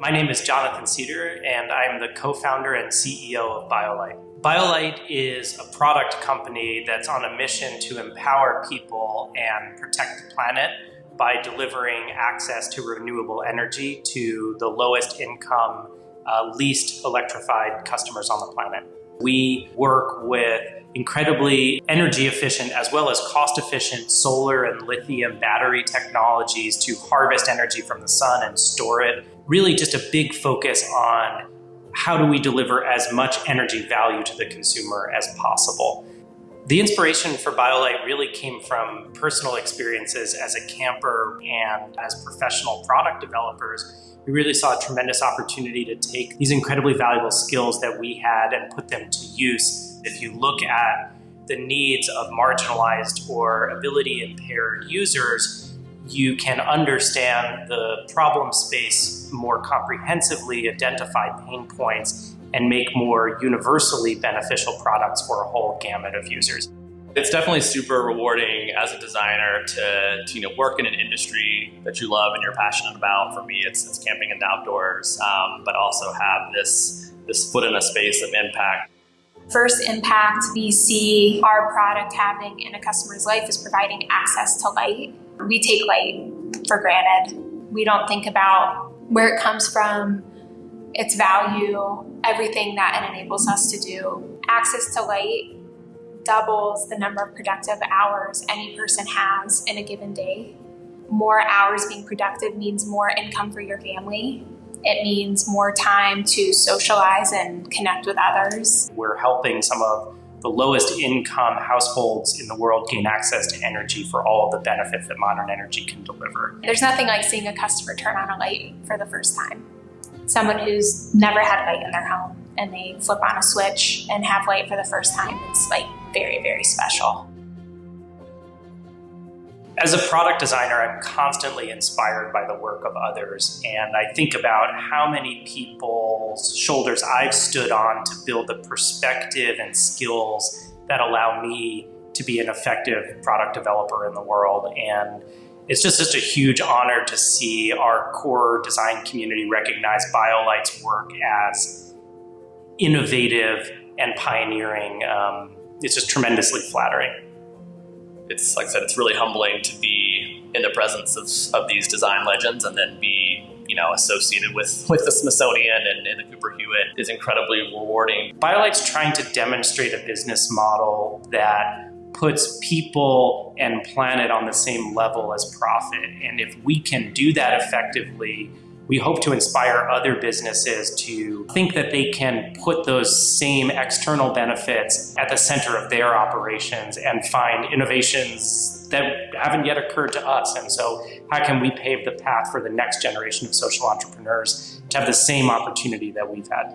My name is Jonathan Cedar, and I'm the co-founder and CEO of BioLite. BioLite is a product company that's on a mission to empower people and protect the planet by delivering access to renewable energy to the lowest income, uh, least electrified customers on the planet. We work with incredibly energy efficient as well as cost efficient solar and lithium battery technologies to harvest energy from the sun and store it. Really just a big focus on how do we deliver as much energy value to the consumer as possible. The inspiration for BioLite really came from personal experiences as a camper and as professional product developers. We really saw a tremendous opportunity to take these incredibly valuable skills that we had and put them to use. If you look at the needs of marginalized or ability impaired users, you can understand the problem space more comprehensively, identify pain points, and make more universally beneficial products for a whole gamut of users. It's definitely super rewarding as a designer to, to, you know work in an industry that you love and you're passionate about. For me, it's, it's camping and outdoors, um, but also have this this foot in a space of impact. First impact we see our product having in a customer's life is providing access to light we take light for granted. We don't think about where it comes from, its value, everything that it enables us to do. Access to light doubles the number of productive hours any person has in a given day. More hours being productive means more income for your family. It means more time to socialize and connect with others. We're helping some of the lowest income households in the world gain access to energy for all of the benefits that modern energy can deliver. There's nothing like seeing a customer turn on a light for the first time. Someone who's never had light in their home and they flip on a switch and have light for the first time. It's like very, very special. As a product designer, I'm constantly inspired by the work of others, and I think about how many people's shoulders I've stood on to build the perspective and skills that allow me to be an effective product developer in the world. And it's just such a huge honor to see our core design community recognize BioLite's work as innovative and pioneering. Um, it's just tremendously flattering it's like I said, it's really humbling to be in the presence of, of these design legends and then be you know associated with with the Smithsonian and, and the Cooper Hewitt is incredibly rewarding. BioLite's trying to demonstrate a business model that puts people and planet on the same level as profit. And if we can do that effectively, we hope to inspire other businesses to think that they can put those same external benefits at the center of their operations and find innovations that haven't yet occurred to us. And so how can we pave the path for the next generation of social entrepreneurs to have the same opportunity that we've had?